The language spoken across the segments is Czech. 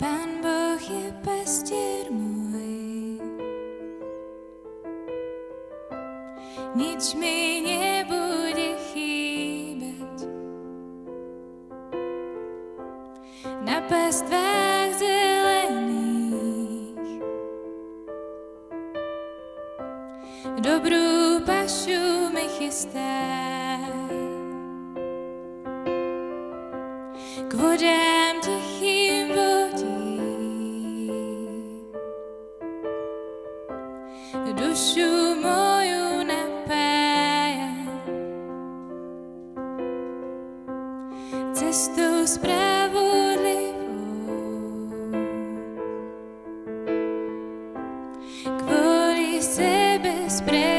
Pán Boh je pastier môj. Nič mi nebude chýbať. Na pastvách zelených dobrú pašu mi chystá. K Dušu moju napája. Cestou spravodlivou. Kvôli sebe spravodlivou.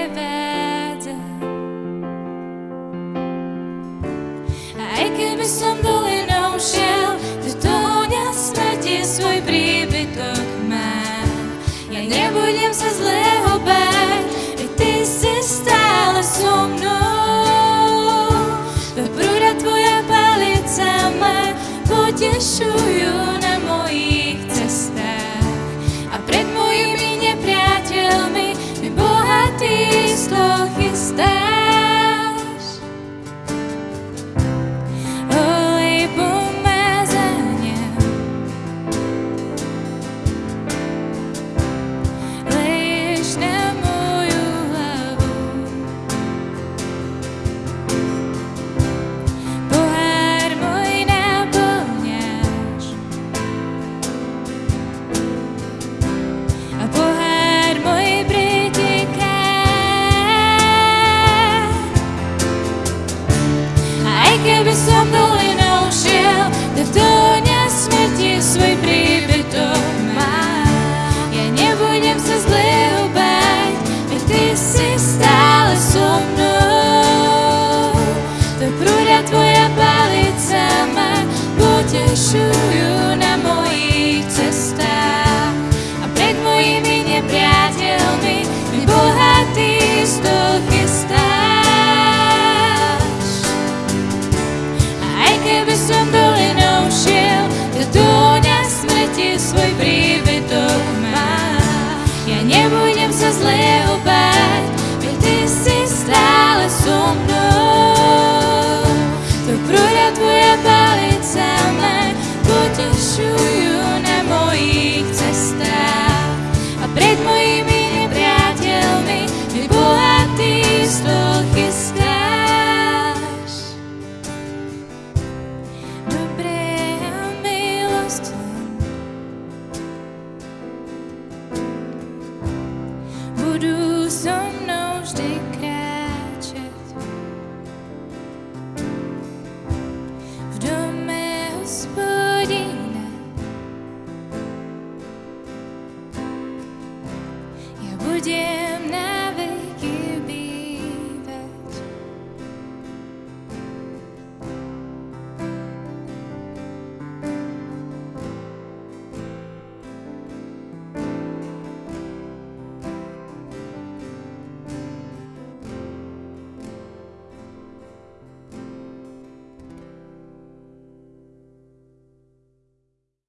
людей.